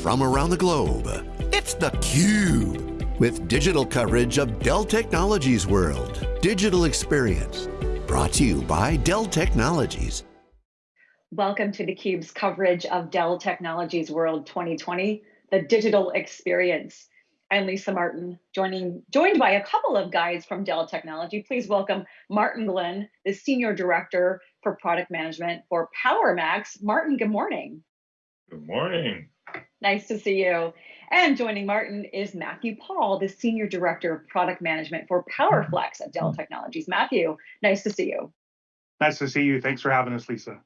from around the globe. It's theCUBE, with digital coverage of Dell Technologies World. Digital Experience, brought to you by Dell Technologies. Welcome to theCUBE's coverage of Dell Technologies World 2020, the digital experience. I'm Lisa Martin, joining, joined by a couple of guys from Dell Technology. Please welcome Martin Glenn, the Senior Director for Product Management for PowerMax. Martin, good morning. Good morning. Nice to see you. And joining Martin is Matthew Paul, the Senior Director of Product Management for PowerFlex at Dell Technologies. Matthew, nice to see you. Nice to see you. Thanks for having us, Lisa.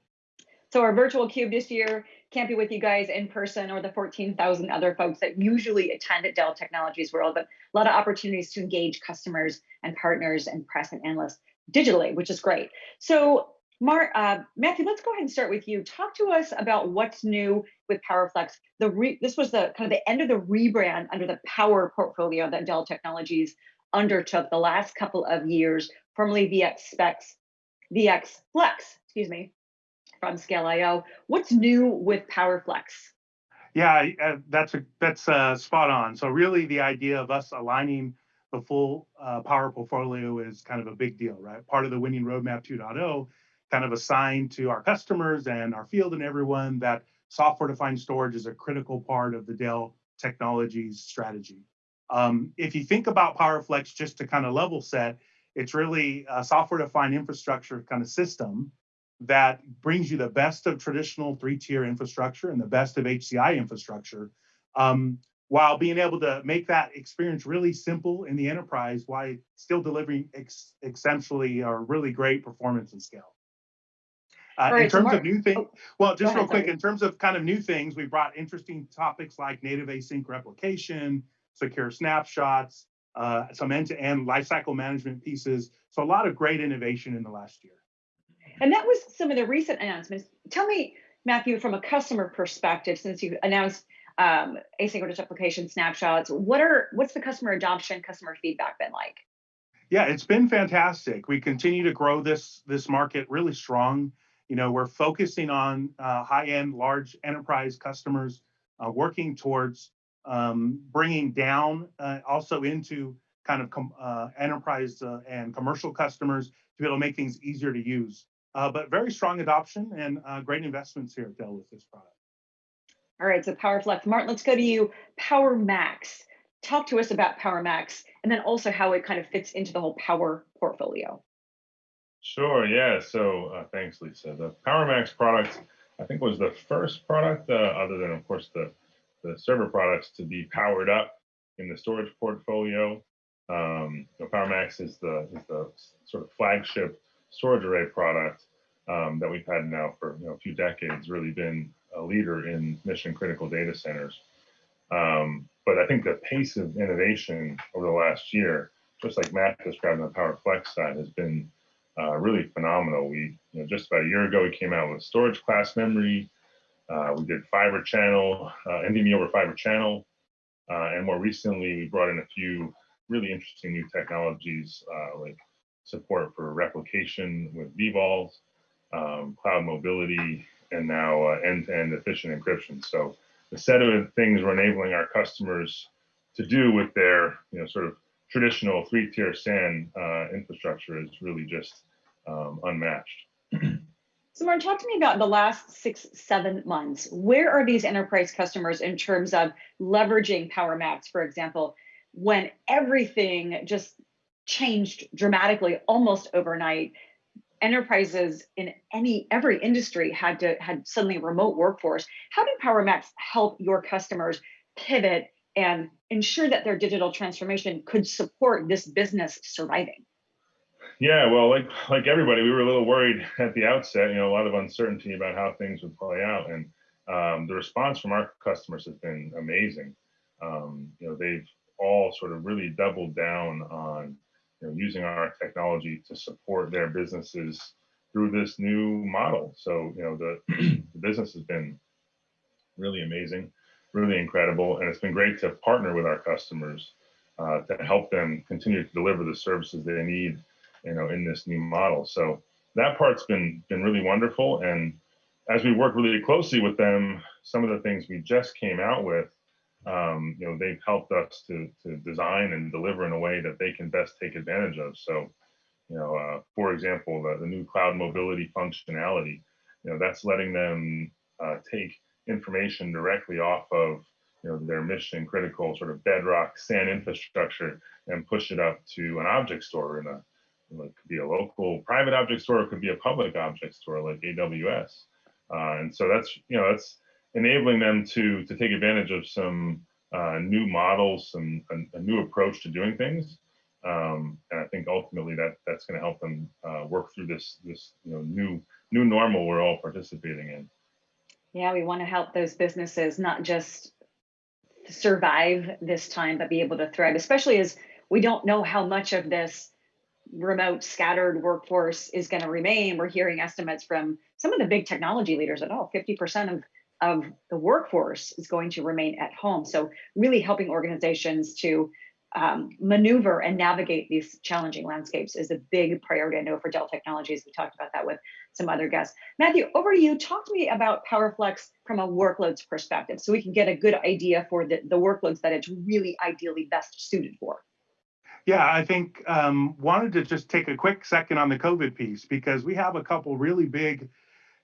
So our virtual cube this year can't be with you guys in person or the 14,000 other folks that usually attend at Dell Technologies World, but a lot of opportunities to engage customers and partners and press and analysts digitally, which is great. So Uh, Matthew, let's go ahead and start with you. Talk to us about what's new with PowerFlex. The this was the kind of the end of the rebrand under the Power portfolio that Dell Technologies undertook the last couple of years, formerly VX Specs, VX Flex, excuse me, from Scale.io. What's new with PowerFlex? Yeah, uh, that's a, that's uh, spot on. So really, the idea of us aligning the full uh, Power portfolio is kind of a big deal, right? Part of the Winning Roadmap 2.0, kind of assigned to our customers and our field and everyone that software-defined storage is a critical part of the Dell Technologies strategy. Um, if you think about PowerFlex, just to kind of level set, it's really a software-defined infrastructure kind of system that brings you the best of traditional three-tier infrastructure and the best of HCI infrastructure, um, while being able to make that experience really simple in the enterprise while still delivering ex exceptionally or really great performance and scale. Uh, right, in terms so of new things, oh, well, just real quick, sorry. in terms of kind of new things, we brought interesting topics like native async replication, secure snapshots, uh, some end-to-end lifecycle management pieces. So a lot of great innovation in the last year. And that was some of the recent announcements. Tell me, Matthew, from a customer perspective, since you announced um, asynchronous replication snapshots, what are what's the customer adoption, customer feedback been like? Yeah, it's been fantastic. We continue to grow this this market really strong. You know, we're focusing on uh, high-end, large enterprise customers, uh, working towards um, bringing down uh, also into kind of uh, enterprise uh, and commercial customers to be able to make things easier to use. Uh, but very strong adoption and great investments here at Dell with this product. All right, so PowerFlex. Martin, let's go to you. PowerMax. Talk to us about PowerMax and then also how it kind of fits into the whole Power portfolio. Sure, yeah. So uh, thanks, Lisa. The PowerMax product, I think, was the first product, uh, other than, of course, the, the server products, to be powered up in the storage portfolio. Um, you know, PowerMax is the, is the sort of flagship storage array product um, that we've had now for you know, a few decades, really been a leader in mission critical data centers. Um, but I think the pace of innovation over the last year, just like Matt described on the PowerFlex side, has been uh, really phenomenal. We, you know, just about a year ago, we came out with storage class memory. Uh, we did fiber channel, uh, NVMe over fiber channel. Uh, and more recently, we brought in a few really interesting new technologies uh, like support for replication with vVols, um, cloud mobility, and now uh, end-to-end -end efficient encryption. So the set of things we're enabling our customers to do with their, you know, sort of traditional three-tier SAN uh, infrastructure is really just um, unmatched. So Martin, talk to me about the last six, seven months. Where are these enterprise customers in terms of leveraging Power PowerMax, for example, when everything just changed dramatically almost overnight? Enterprises in any every industry had to had suddenly a remote workforce. How did PowerMax help your customers pivot and ensure that their digital transformation could support this business surviving? Yeah, well, like like everybody, we were a little worried at the outset. You know, a lot of uncertainty about how things would play out, and um, the response from our customers has been amazing. Um, you know, they've all sort of really doubled down on you know, using our technology to support their businesses through this new model. So, you know, the, the business has been really amazing really incredible. And it's been great to partner with our customers uh, to help them continue to deliver the services they need, you know, in this new model. So that part's been been really wonderful. And as we work really closely with them some of the things we just came out with, um, you know, they've helped us to, to design and deliver in a way that they can best take advantage of. So, you know, uh, for example, the, the new cloud mobility functionality, you know, that's letting them uh, take information directly off of you know their mission critical sort of bedrock SAN infrastructure and push it up to an object store in a it could be a local private object store, it could be a public object store like AWS. Uh, and so that's you know that's enabling them to to take advantage of some uh, new models, some a, a, new approach to doing things. Um, and I think ultimately that that's going to help them uh, work through this this you know new new normal we're all participating in. Yeah, we want to help those businesses not just survive this time, but be able to thrive, especially as we don't know how much of this remote scattered workforce is going to remain. We're hearing estimates from some of the big technology leaders that oh, 50% of, of the workforce is going to remain at home. So really helping organizations to um, maneuver and navigate these challenging landscapes is a big priority. I know for Dell Technologies, we talked about that with some other guests. Matthew, over to you. Talk to me about PowerFlex from a workloads perspective so we can get a good idea for the, the workloads that it's really ideally best suited for. Yeah, I think um, wanted to just take a quick second on the COVID piece because we have a couple really big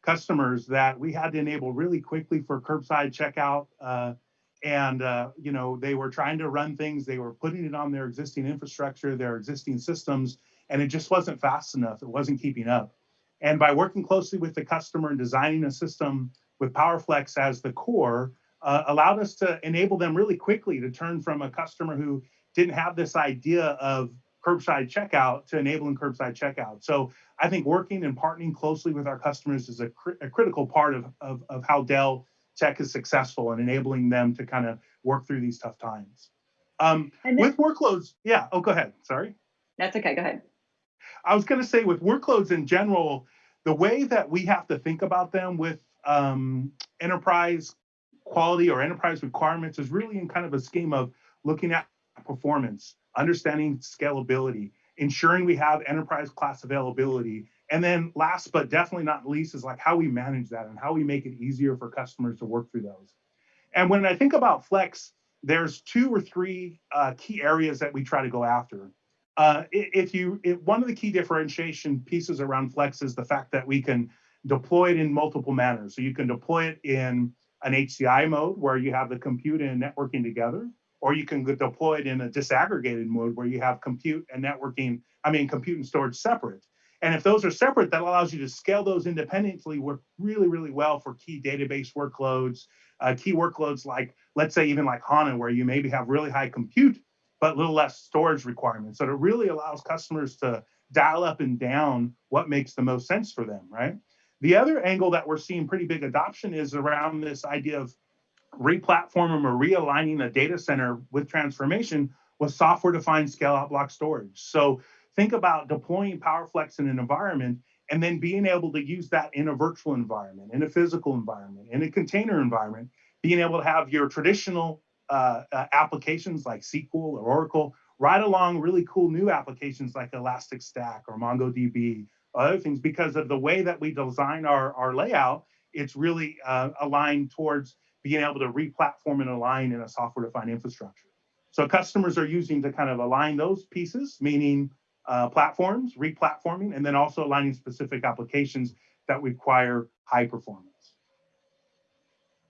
customers that we had to enable really quickly for curbside checkout. Uh, and uh, you know they were trying to run things, they were putting it on their existing infrastructure, their existing systems, and it just wasn't fast enough. It wasn't keeping up. And by working closely with the customer and designing a system with PowerFlex as the core, uh, allowed us to enable them really quickly to turn from a customer who didn't have this idea of curbside checkout to enabling curbside checkout. So I think working and partnering closely with our customers is a, cr a critical part of, of, of, how Dell Tech is successful and enabling them to kind of work through these tough times. Um, with workloads, yeah, oh, go ahead, sorry. That's okay, go ahead. I was gonna say with workloads in general, the way that we have to think about them with um, enterprise quality or enterprise requirements is really in kind of a scheme of looking at performance, understanding scalability, ensuring we have enterprise class availability. And then last but definitely not least is like how we manage that and how we make it easier for customers to work through those. And when I think about Flex, there's two or three uh, key areas that we try to go after. Uh, if you, if one of the key differentiation pieces around Flex is the fact that we can deploy it in multiple manners. So you can deploy it in an HCI mode where you have the compute and networking together or you can deploy it in a disaggregated mode where you have compute and networking, I mean, compute and storage separate. And if those are separate, that allows you to scale those independently work really, really well for key database workloads, uh, key workloads like, let's say even like HANA, where you maybe have really high compute, but a little less storage requirements. So it really allows customers to dial up and down what makes the most sense for them, right? The other angle that we're seeing pretty big adoption is around this idea of replatforming or realigning a data center with transformation with software-defined scale-out block storage. So think about deploying PowerFlex in an environment and then being able to use that in a virtual environment, in a physical environment, in a container environment, being able to have your traditional uh, uh, applications like SQL or Oracle, right along really cool new applications like Elastic Stack or MongoDB, other things, because of the way that we design our, our layout, it's really uh, aligned towards being able to re-platform and align in a software-defined infrastructure. So customers are using to kind of align those pieces, meaning uh, platforms, re-platforming, and then also aligning specific applications that require high performance.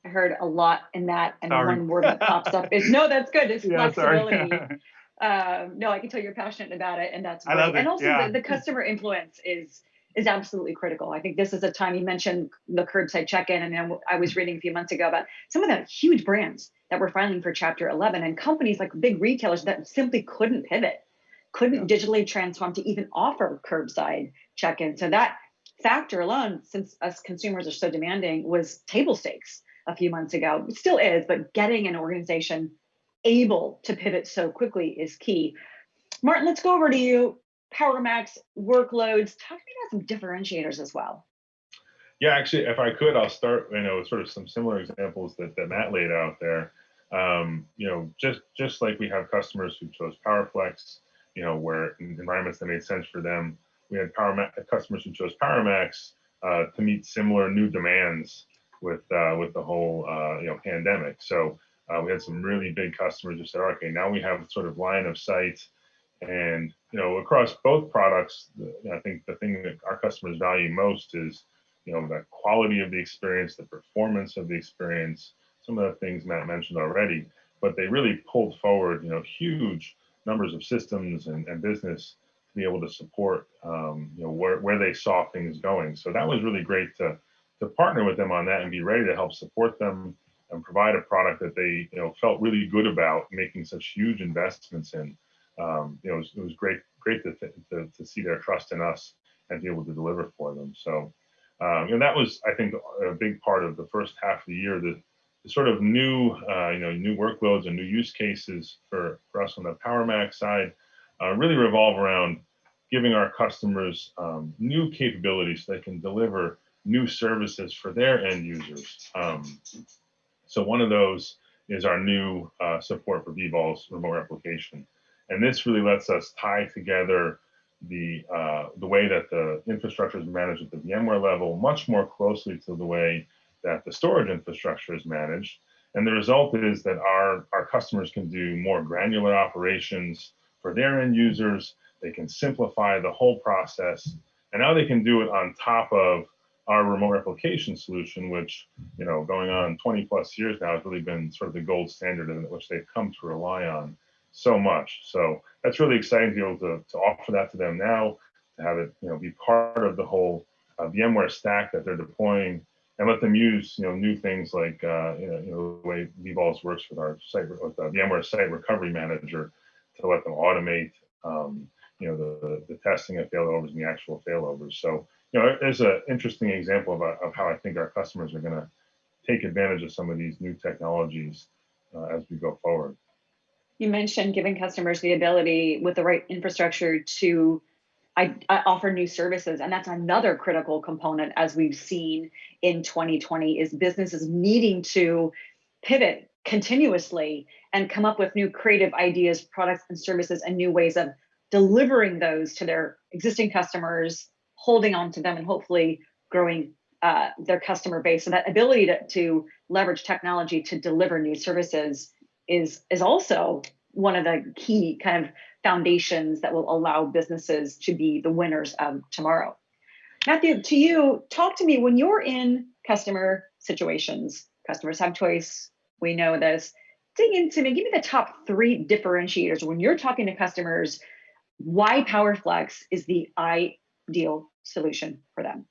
I heard a lot in that, and sorry. one word that pops up is no. That's good. It's yeah, flexibility. um, no, I can tell you're passionate about it, and that's great. I love it. And also, yeah. the, the customer influence is is absolutely critical. I think this is a time you mentioned the curbside check-in, and I was reading a few months ago about some of the huge brands that were filing for Chapter 11, and companies like big retailers that simply couldn't pivot, couldn't yeah. digitally transform to even offer curbside check-in. So that factor alone, since us consumers are so demanding, was table stakes a few months ago. It still is, but getting an organization able to pivot so quickly is key. Martin, let's go over to you. PowerMax workloads. Talk to me about some differentiators as well. Yeah, actually, if I could, I'll start, you know, sort of some similar examples that, that Matt laid out there. Um, you know, just just like we have customers who chose PowerFlex, you know, where environments that made sense for them, we had Power customers who chose PowerMax uh, to meet similar new demands with uh, with the whole uh, you know pandemic. So uh, we had some really big customers who said, okay, now we have sort of line of sight, and you know across both products, I think the thing that our customers value most is you know the quality of the experience, the performance of the experience, some of the things Matt mentioned already. But they really pulled forward you know huge numbers of systems and, and business to be able to support um, you know where, where they saw things going. So that was really great to to partner with them on that and be ready to help support them and provide a product that they you know felt really good about making such huge investments in. Um, you know, it was, it was, great great to, to, to see their trust in us and be able to deliver for them. So, um, and that was I think a big part of the first half of the year. The, the sort of new uh, you know new workloads and new use cases for, for us on the PowerMax side uh, really revolve around giving our customers um, new capabilities so they can deliver new services for their end users. Um, so one of those is our new uh, support for vVol's remote replication. And this really lets us tie together the, uh, the way that the infrastructure is managed at the VMware level much more closely to the way that the storage infrastructure is managed. And the result is that our, our customers can do more granular operations for their end users. They can simplify the whole process. And now they can do it on top of our remote replication solution, which, you know, going on 20 plus years now has really been sort of the gold standard in which they've come to rely on so much. So that's really exciting to be able to, to offer that to them now, to have it, you know, be part of the whole uh, VMware stack that they're deploying and let them use, you know, new things like, uh, you, know, you know, the way vVols works with our site, with the VMware Site Recovery Manager to let them automate, um, you know, the, the testing of failovers and the actual failovers. So you know, there's an interesting example of, of how I think our customers are going to take advantage of some of these new technologies uh, as we go forward. You mentioned giving customers the ability with the right infrastructure to I, I, offer new services and that's another critical component as we've seen in 2020 is businesses needing to pivot continuously and come up with new creative ideas products and services and new ways of delivering those to their existing customers holding on to them and hopefully growing uh, their customer base. So that ability to, to leverage technology to deliver new services is, is also one of the key kind of foundations that will allow businesses to be the winners of tomorrow. Matthew, to you, talk to me when you're in customer situations. Customers have choice. We know this. Dig into me. Give me the top three differentiators when you're talking to customers. Why PowerFlex is the ideal solution for them?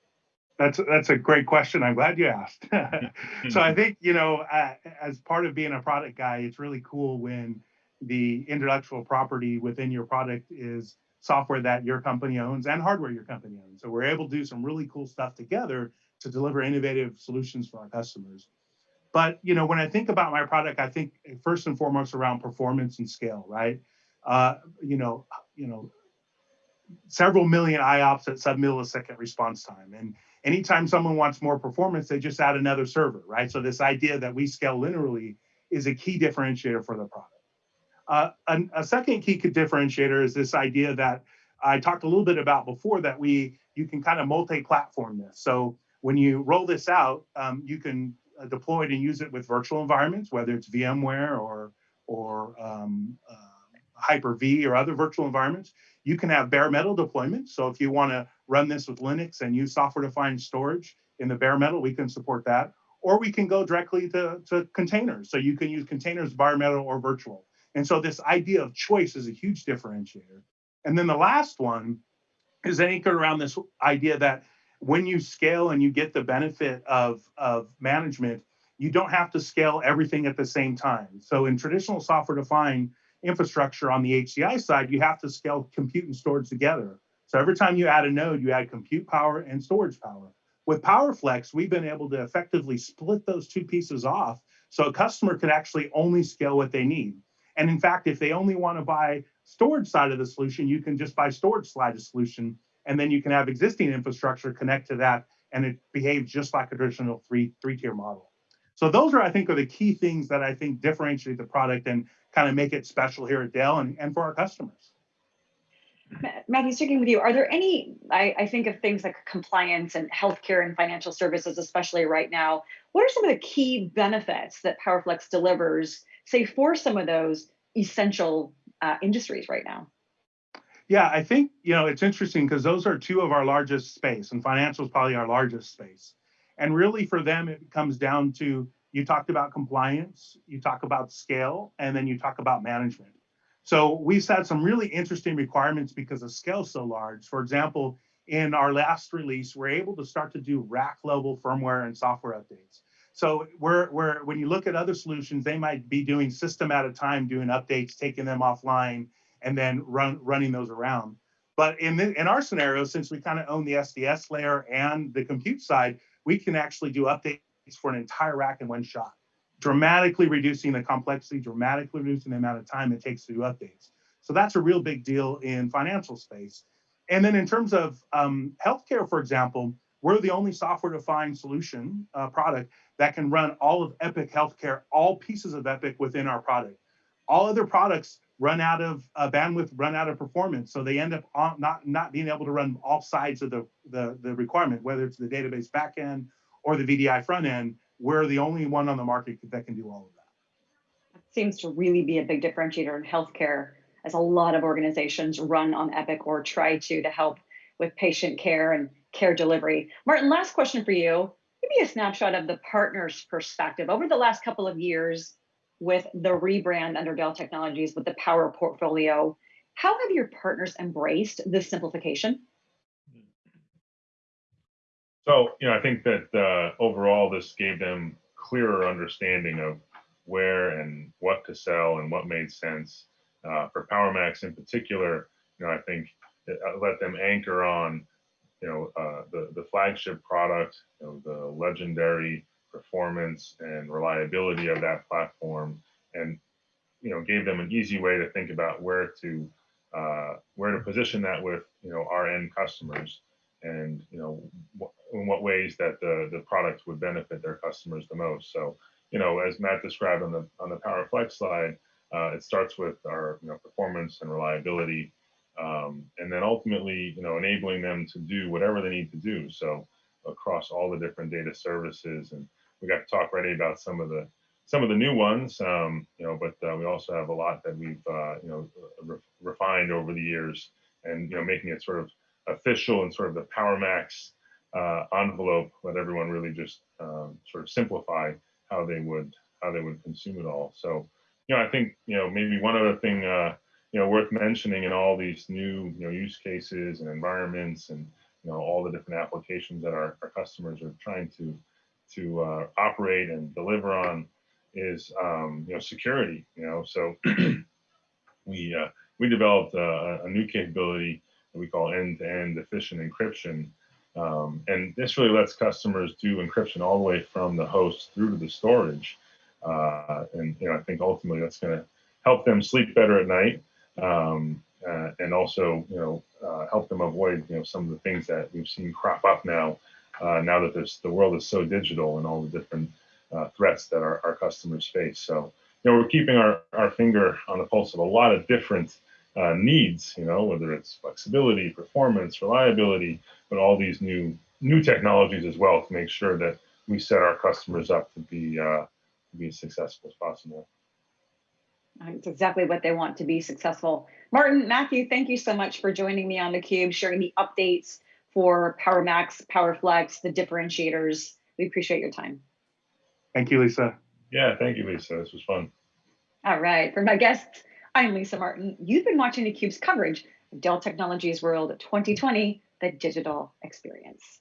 That's that's a great question. I'm glad you asked. so I think you know, uh, as part of being a product guy, it's really cool when the intellectual property within your product is software that your company owns and hardware your company owns. So we're able to do some really cool stuff together to deliver innovative solutions for our customers. But you know, when I think about my product, I think first and foremost around performance and scale, right? Uh, you know, you know, several million IOPS at sub-millisecond response time. And anytime someone wants more performance, they just add another server, right? So this idea that we scale linearly is a key differentiator for the product. Uh, a, a, second key differentiator is this idea that I talked a little bit about before that we you can kind of multi-platform this. So when you roll this out, um, you can uh, deploy it and use it with virtual environments, whether it's VMware or or um, uh, Hyper-V or other virtual environments. You can have bare metal deployment. So if you want to run this with Linux and use software-defined storage in the bare metal, we can support that. Or we can go directly to, to containers. So you can use containers, bare metal, or virtual. And so this idea of choice is a huge differentiator. And then the last one is anchored around this idea that when you scale and you get the benefit of, of management, you don't have to scale everything at the same time. So in traditional software defined, infrastructure on the HCI side, you have to scale compute and storage together. So every time you add a node, you add compute power and storage power. With PowerFlex, we've been able to effectively split those two pieces off so a customer can actually only scale what they need. And in fact, if they only want to buy storage side of the solution, you can just buy storage side of solution, and then you can have existing infrastructure connect to that, and it behaves just like a traditional three three tier model. So those are, I think, are the key things that I think differentiate the product and kind of make it special here at Dell and, and for our customers. Matthew, sticking with you, are there any, I, I, think of things like compliance and healthcare and financial services, especially right now, what are some of the key benefits that PowerFlex delivers, say, for some of those essential uh, industries right now? Yeah, I think you know it's interesting because those are two of our largest space, and financial is probably our largest space. And really, for them, it comes down to you talked about compliance, you talk about scale, and then you talk about management. So we've set some really interesting requirements because the scale so large. For example, in our last release, we're able to start to do rack level firmware and software updates. So we're, we're, when you look at other solutions, they might be doing system at a time, doing updates, taking them offline, and then run, running those around. But in, the, in our scenario, since we kind of own the SDS layer and the compute side, we can actually do updates for an entire rack in one shot, dramatically reducing the complexity, dramatically reducing the amount of time it takes to do updates. So that's a real big deal in financial space. And then in terms of um, healthcare, for example, we're the only software-defined solution uh, product that can run all of Epic Healthcare, all pieces of Epic within our product. All other products run out of uh, bandwidth, run out of performance. So they end up on, not, not being able to run all sides of the, the, the requirement, whether it's the database backend or the VDI front end. We're the only one on the market that can do all of that. It seems to really be a big differentiator in healthcare, as a lot of organizations run on Epic or try to to help with patient care and care delivery. Martin, last question for you. Give me a snapshot of the partner's perspective. Over the last couple of years, with the rebrand under Dell Technologies with the Power portfolio. How have your partners embraced this simplification? So, you know, I think that uh, overall this gave them clearer understanding of where and what to sell and what made sense. Uh, for PowerMax in particular, you know, I think it uh, let them anchor on, you know, uh, the the flagship product, you know, the legendary performance and reliability of that platform and you know gave them an easy way to think about where to uh, where to position that with you know our end customers and you know in what ways that the the product would benefit their customers the most. So you know as Matt described on the on the PowerFlex slide uh, it starts with our you know performance and reliability um, and then ultimately you know enabling them to do whatever they need to do. So across all the different data services and we got to talk already about some of the some of the new ones, um, you know, but uh, we also have a lot that we've uh, you know re refined over the years, and you know, making it sort of official and sort of the PowerMax uh, envelope, let everyone really just um, sort of simplify how they would how they would consume it all. So, you know, I think you know maybe one other thing uh, you know worth mentioning in all these new you know use cases and environments and you know all the different applications that our, our customers are trying to to uh, operate and deliver on is um, you know security. You know, so we uh, we developed a, a, new capability that we call end-to-end efficient encryption, um, and this really lets customers do encryption all the way from the host through to the storage. Uh, and you know, I think ultimately that's going to help them sleep better at night, um, uh, and also you know uh, help them avoid you know some of the things that we've seen crop up now uh, now that the world is so digital and all the different uh, threats that our, our customers face. So, you know, we're keeping our, our finger on the pulse of a lot of different uh, needs, you know, whether it's flexibility, performance, reliability, but all these new new technologies as well to make sure that we set our customers up to be uh, to be as successful as possible. It's exactly what they want to be successful. Martin, Matthew, thank you so much for joining me on theCUBE, sharing the updates for PowerMax, PowerFlex, the differentiators. We appreciate your time. Thank you, Lisa. Yeah, thank you, Lisa. This was fun. All right. For my guests, I'm Lisa Martin. You've been watching theCUBE's coverage of Dell Technologies World 2020, the digital experience.